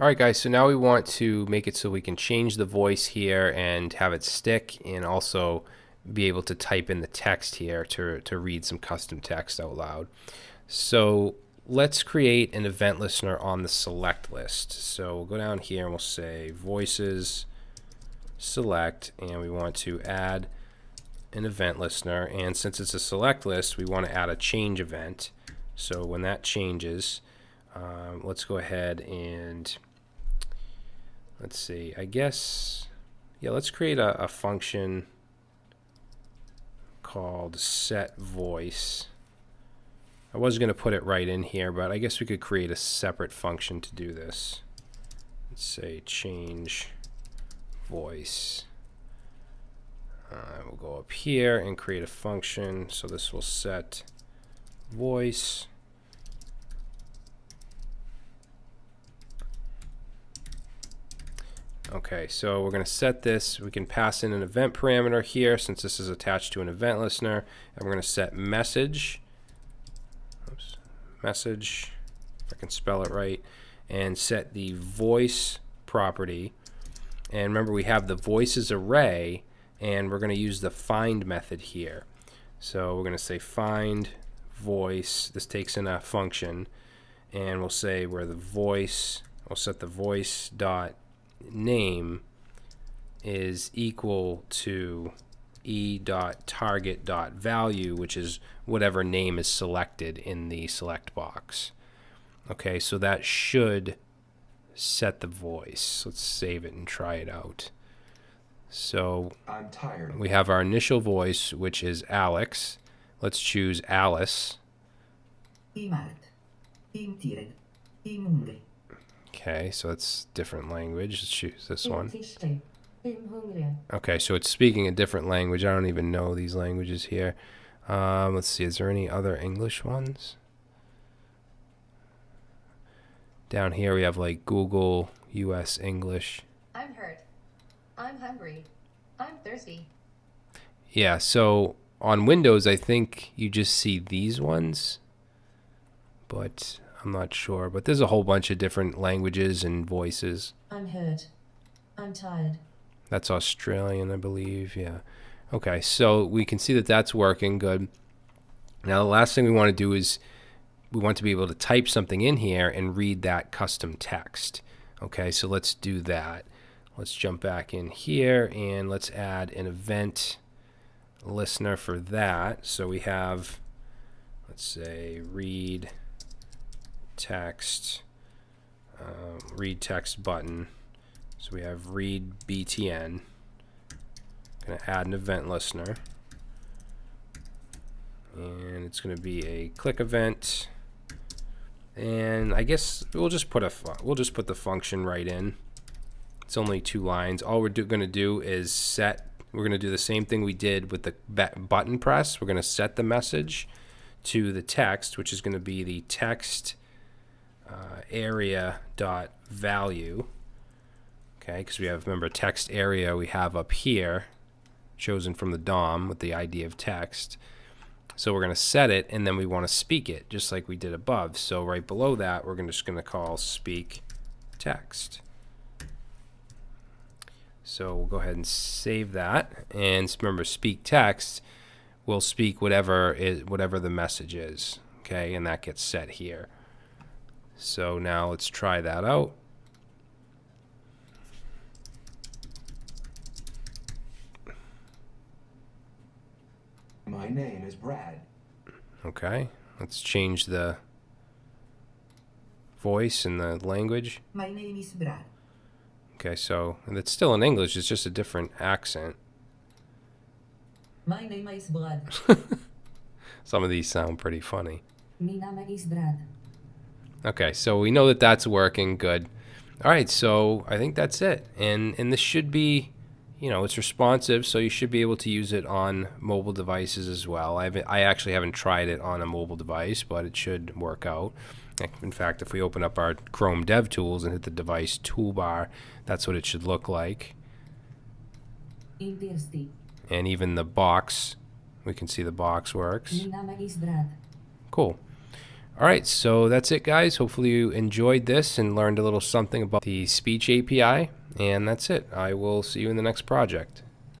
Alright guys, so now we want to make it so we can change the voice here and have it stick and also be able to type in the text here to, to read some custom text out loud. So let's create an event listener on the select list. So we'll go down here and we'll say voices select and we want to add an event listener and since it's a select list we want to add a change event so when that changes um, let's go ahead and let's see I guess yeah let's create a, a function called set voice. I was going to put it right in here but I guess we could create a separate function to do this. Let's say change voice. Uh, we'll go up here and create a function. So this will set voice Okay, so we're going to set this. We can pass in an event parameter here since this is attached to an event listener. And we're going to set message. Oops, message, if I can spell it right, and set the voice property. And remember, we have the voices array, and we're going to use the find method here. So we're going to say find voice. This takes in a function, and we'll say where the voice. We'll set the voice dot name is equal to e dot target dot value, which is whatever name is selected in the select box. Okay, so that should set the voice. Let's save it and try it out. So we have our initial voice, which is Alex. Let's choose Alice. Okay, so it's different language. Let's choose this one. Okay, so it's speaking a different language. I don't even know these languages here. Um, let's see, is there any other English ones? Down here we have like Google, US English. I'm hurt. I'm hungry. I'm thirsty. Yeah, so on Windows I think you just see these ones. But I'm not sure, but there's a whole bunch of different languages and voices. I'm hurt. I'm tired. That's Australian, I believe. Yeah. Okay, so we can see that that's working good. Now, the last thing we want to do is we want to be able to type something in here and read that custom text. Okay, so let's do that. Let's jump back in here and let's add an event listener for that. So we have, let's say, read text, um, read text button. So we have read BTN. Going to add an event listener. And it's going to be a click event. And I guess we'll just put a we'll just put the function right in. It's only two lines. All we're going to do is set. We're going to do the same thing we did with the button press. We're going to set the message to the text, which is going to be the text uh, area dot value. Okay because we have remember text area we have up here chosen from the DOM with the ID of text. So we're going to set it and then we want to speak it just like we did above. So right below that we're just going to call speak text. So we'll go ahead and save that and remember speak text will speak whatever is whatever the message is okay? And that gets set here so now let's try that out. My name is Brad. Okay, let's change the voice and the language. My name is Brad. Okay, so and it's still in English, it's just a different accent. My name is Brad. Some of these sound pretty funny. My name is Brad. Okay, so we know that that's working good. All right, so I think that's it. And and this should be, you know, it's responsive, so you should be able to use it on mobile devices as well. I haven't, I actually haven't tried it on a mobile device, but it should work out. In fact, if we open up our Chrome DevTools and hit the device toolbar, that's what it should look like. And even the box, we can see the box works. My name is Brad. Cool. All right, so that's it, guys. Hopefully you enjoyed this and learned a little something about the speech API. And that's it. I will see you in the next project.